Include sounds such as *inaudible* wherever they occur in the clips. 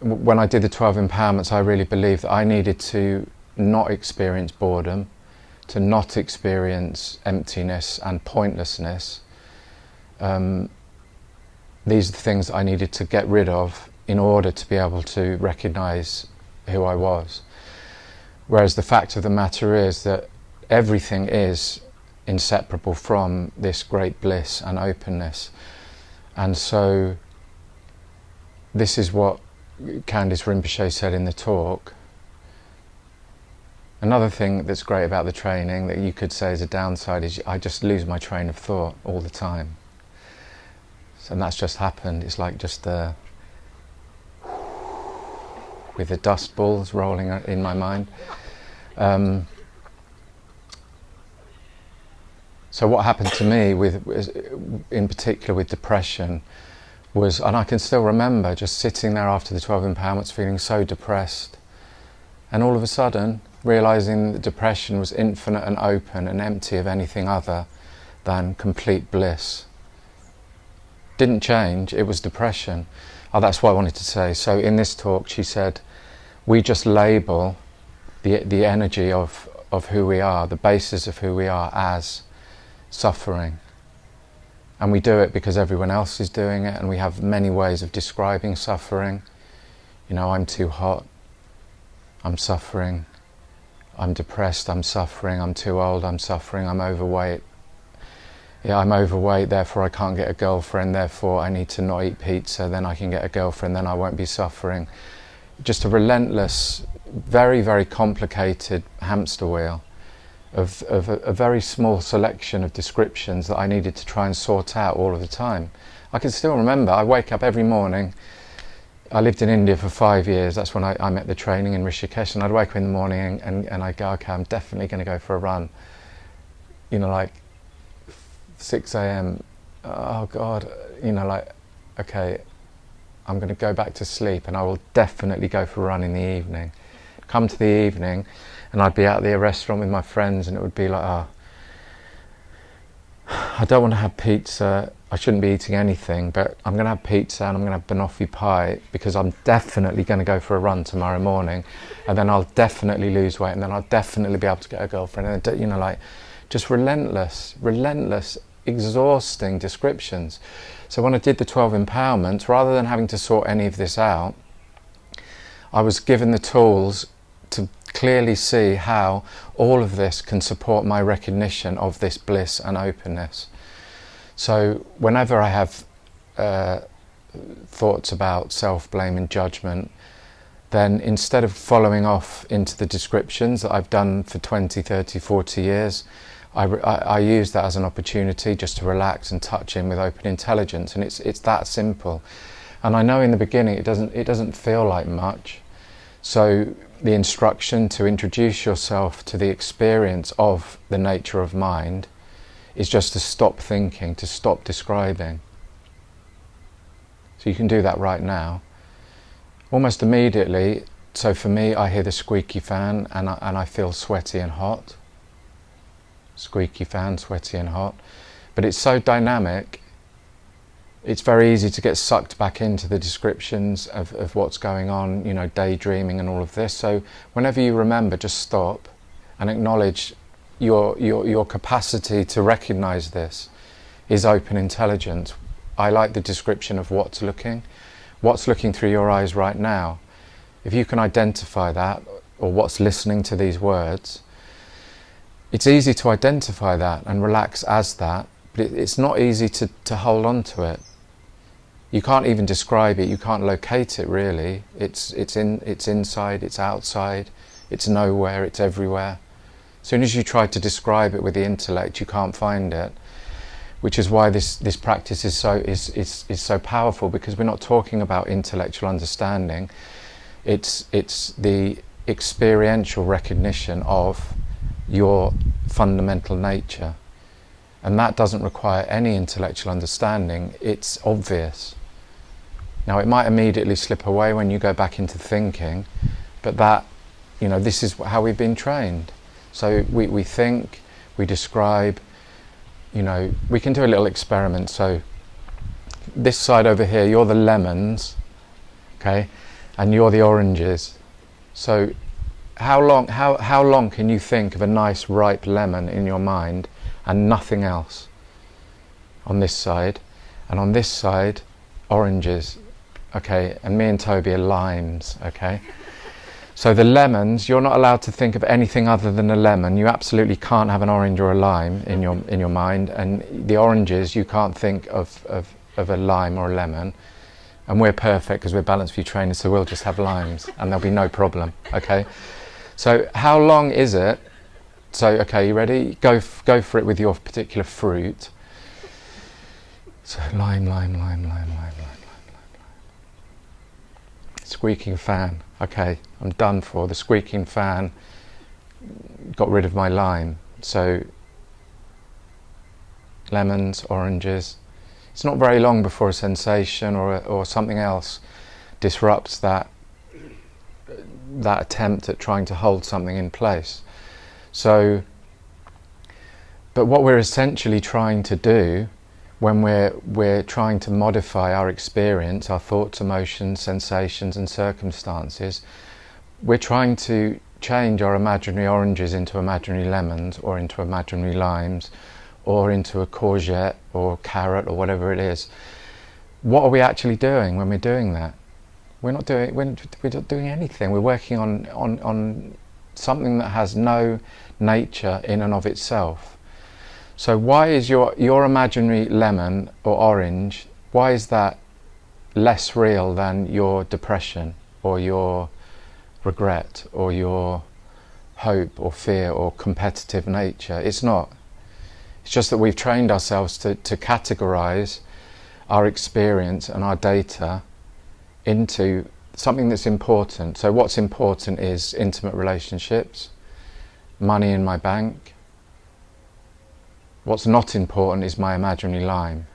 when I did the 12 empowerments, I really believed that I needed to not experience boredom, to not experience emptiness and pointlessness. Um, these are the things I needed to get rid of in order to be able to recognize who I was. Whereas the fact of the matter is that everything is inseparable from this great bliss and openness. And so this is what Candice Rinpoche said in the talk. Another thing that's great about the training that you could say is a downside is I just lose my train of thought all the time. So, and that's just happened. It's like just the with the dust balls rolling in my mind. Um, so what happened to me with, in particular with depression, was, and I can still remember just sitting there after the 12 empowerments feeling so depressed, and all of a sudden realizing that depression was infinite and open and empty of anything other than complete bliss. Didn't change, it was depression. Oh, that's what I wanted to say. So in this talk, she said, we just label the, the energy of, of who we are, the basis of who we are as suffering. And we do it because everyone else is doing it, and we have many ways of describing suffering. You know, I'm too hot, I'm suffering, I'm depressed, I'm suffering, I'm too old, I'm suffering, I'm overweight. Yeah, I'm overweight, therefore I can't get a girlfriend, therefore I need to not eat pizza, then I can get a girlfriend, then I won't be suffering. Just a relentless, very, very complicated hamster wheel of, of a, a, very small selection of descriptions that I needed to try and sort out all of the time. I can still remember, I wake up every morning. I lived in India for five years, that's when I, I met the training in Rishikesh, and I'd wake up in the morning and, and, and I'd go, okay, I'm definitely going to go for a run. You know, like 6 a.m., oh God, you know, like, okay, I'm going to go back to sleep and I will definitely go for a run in the evening. Come to the evening, and I'd be out at the restaurant with my friends and it would be like, oh, *sighs* I don't want to have pizza. I shouldn't be eating anything, but I'm going to have pizza and I'm going to have banoffee pie because I'm definitely going to go for a run tomorrow morning, and then I'll definitely lose weight, and then I'll definitely be able to get a girlfriend. And you know, like just relentless, relentless, exhausting descriptions. So when I did the 12 empowerments, rather than having to sort any of this out, I was given the tools to clearly see how all of this can support my recognition of this bliss and openness. So whenever I have uh, thoughts about self-blame and judgment, then instead of following off into the descriptions that I've done for 20, 30, 40 years, I, I, I, use that as an opportunity just to relax and touch in with open intelligence, and it's it's that simple. And I know in the beginning it doesn't it doesn't feel like much, so the instruction to introduce yourself to the experience of the nature of mind is just to stop thinking, to stop describing. So you can do that right now. Almost immediately, so for me, I hear the squeaky fan and I, and I feel sweaty and hot. Squeaky fan, sweaty and hot. But it's so dynamic, it's very easy to get sucked back into the descriptions of, of what's going on, you know, daydreaming and all of this. So whenever you remember, just stop and acknowledge your, your, your capacity to recognize this is open intelligence. I like the description of what's looking. What's looking through your eyes right now. If you can identify that, or what's listening to these words, it's easy to identify that and relax as that, but it, it's not easy to, to hold on to it you can't even describe it, you can't locate it really. It's, it's, in, it's inside, it's outside, it's nowhere, it's everywhere. As soon as you try to describe it with the intellect, you can't find it. Which is why this, this practice is so, is, is, is so powerful because we're not talking about intellectual understanding. It's, it's the experiential recognition of your fundamental nature. And that doesn't require any intellectual understanding, it's obvious. Now it might immediately slip away when you go back into thinking, but that, you know, this is how we've been trained. So we, we think, we describe, you know, we can do a little experiment. So this side over here, you're the lemons, okay? and you're the oranges. So how long, how, how long can you think of a nice ripe lemon in your mind and nothing else on this side? And on this side, oranges, okay? And me and Toby are limes, okay? So the lemons, you're not allowed to think of anything other than a lemon. You absolutely can't have an orange or a lime in your in your mind. And the oranges, you can't think of, of, of a lime or a lemon. And we're perfect because we're balanced view trainers, so we'll just have limes and there'll be no problem. Okay. So how long is it? So okay, you ready? Go f- go for it with your particular fruit. So lime, lime, lime, lime, lime, lime, lime, lime. Squeaking fan. Okay, I'm done for. The squeaking fan got rid of my lime. So lemons, oranges. It's not very long before a sensation or or something else disrupts that that attempt at trying to hold something in place. So, but what we're essentially trying to do when we're, we're trying to modify our experience, our thoughts, emotions, sensations, and circumstances, we're trying to change our imaginary oranges into imaginary lemons or into imaginary limes or into a courgette or carrot or whatever it is. What are we actually doing when we're doing that? We're not doing we're, we're not doing anything. We're working on, on on something that has no nature in and of itself. So why is your your imaginary lemon or orange? Why is that less real than your depression or your regret or your hope or fear or competitive nature? It's not. It's just that we've trained ourselves to, to categorize our experience and our data into something that's important. So, what's important is intimate relationships, money in my bank. What's not important is my imaginary lime.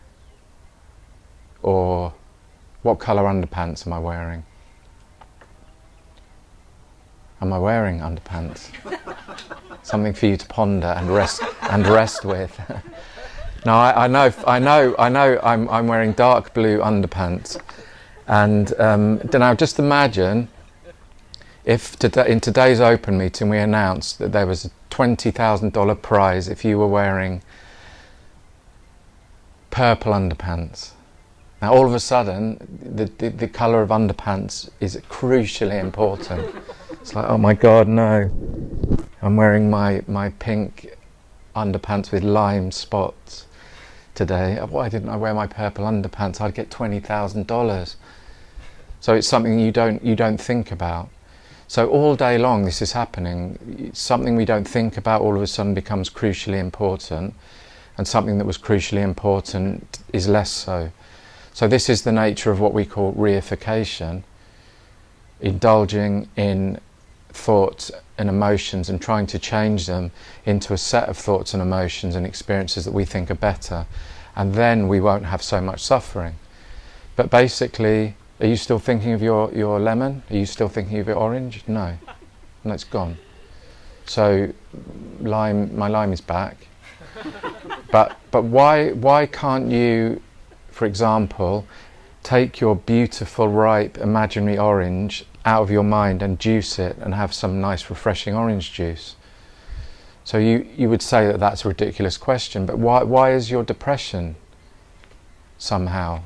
Or what colour underpants am I wearing? Am I wearing underpants? *laughs* Something for you to ponder and rest and rest with. *laughs* now I, I, know, I know, I know. I'm, I'm wearing dark blue underpants. And um, now, just imagine if today, in today's open meeting we announced that there was a $20,000 prize if you were wearing purple underpants. Now, all of a sudden, the, the, the colour of underpants is crucially important. It's like, oh my God, no. I'm wearing my, my pink underpants with lime spots today. Why didn't I wear my purple underpants? I'd get $20,000. So it's something you don't you don't think about. So all day long this is happening. Something we don't think about all of a sudden becomes crucially important, and something that was crucially important is less so. So this is the nature of what we call reification, indulging in thoughts and emotions and trying to change them into a set of thoughts and emotions and experiences that we think are better, and then we won't have so much suffering. But basically, are you still thinking of your, your lemon? Are you still thinking of your orange? No. No, it's gone. So lime, my lime is back. *laughs* but but why why can't you, for example, take your beautiful ripe imaginary orange out of your mind and juice it and have some nice refreshing orange juice? So you, you would say that that's a ridiculous question, but why why is your depression somehow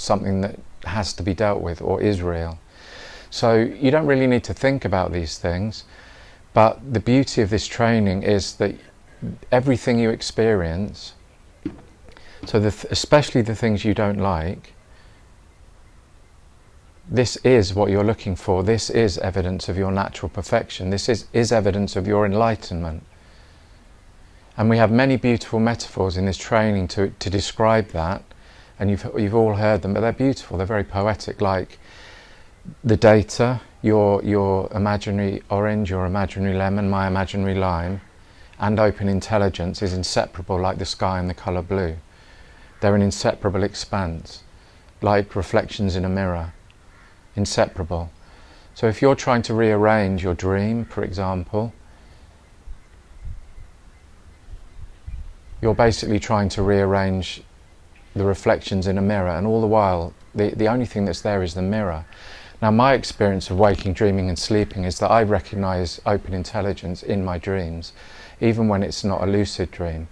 something that has to be dealt with or is real. So you don't really need to think about these things, but the beauty of this training is that everything you experience, so the th- especially the things you don't like, this is what you're looking for. This is evidence of your natural perfection. This is, is evidence of your enlightenment. And we have many beautiful metaphors in this training to, to describe that and you've, you've all heard them, but they're beautiful, they're very poetic, like the data, your, your imaginary orange, your imaginary lemon, my imaginary lime, and open intelligence is inseparable like the sky and the colour blue. They're an inseparable expanse, like reflections in a mirror, inseparable. So if you're trying to rearrange your dream, for example, you're basically trying to rearrange the reflections in a mirror, and all the while, the, the only thing that's there is the mirror. Now, my experience of waking, dreaming, and sleeping is that I recognize open intelligence in my dreams, even when it's not a lucid dream.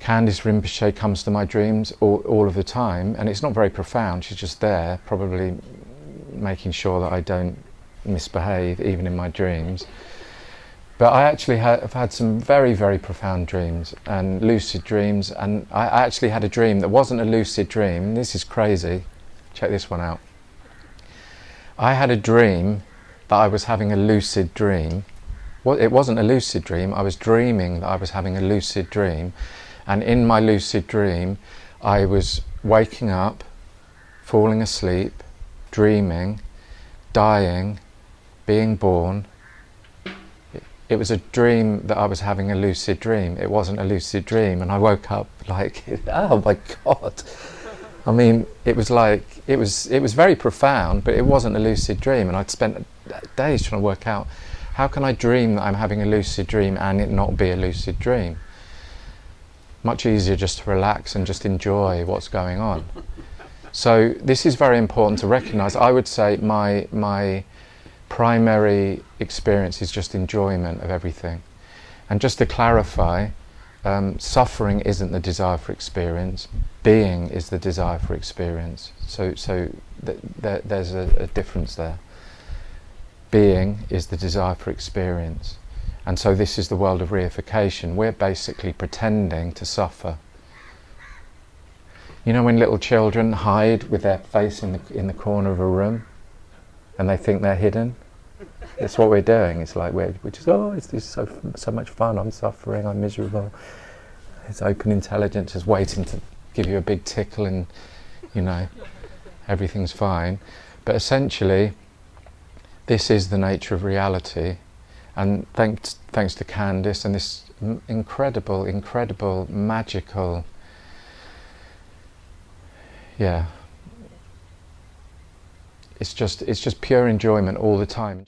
Candice Rinpoche comes to my dreams all, all of the time, and it's not very profound. She's just there, probably making sure that I don't misbehave, even in my dreams. But I actually have had some very, very profound dreams and lucid dreams. And I actually had a dream that wasn't a lucid dream. This is crazy. Check this one out. I had a dream that I was having a lucid dream. It wasn't a lucid dream. I was dreaming that I was having a lucid dream. And in my lucid dream, I was waking up, falling asleep, dreaming, dying, being born, it was a dream that I was having a lucid dream. It wasn't a lucid dream, and I woke up like, *laughs* oh my god. I mean, it was like it was it was very profound, but it wasn't a lucid dream, and I'd spent days trying to work out how can I dream that I'm having a lucid dream and it not be a lucid dream. Much easier just to relax and just enjoy what's going on. *laughs* So this is very important to recognise. I would say my my primary experience is just enjoyment of everything. And just to clarify, um, suffering isn't the desire for experience, being is the desire for experience. So, so th th there's a, a difference there. Being is the desire for experience. And so this is the world of reification. We're basically pretending to suffer. You know when little children hide with their face in the, in the corner of a room? and they think they're hidden. That's what we're doing. It's like we're, we're just, oh, it's just so, so much fun. I'm suffering, I'm miserable. It's open intelligence just waiting to give you a big tickle and, you know, everything's fine. But essentially, this is the nature of reality. And thanks, thanks to Candice and this incredible, incredible, magical, yeah, it's just it's just pure enjoyment all the time.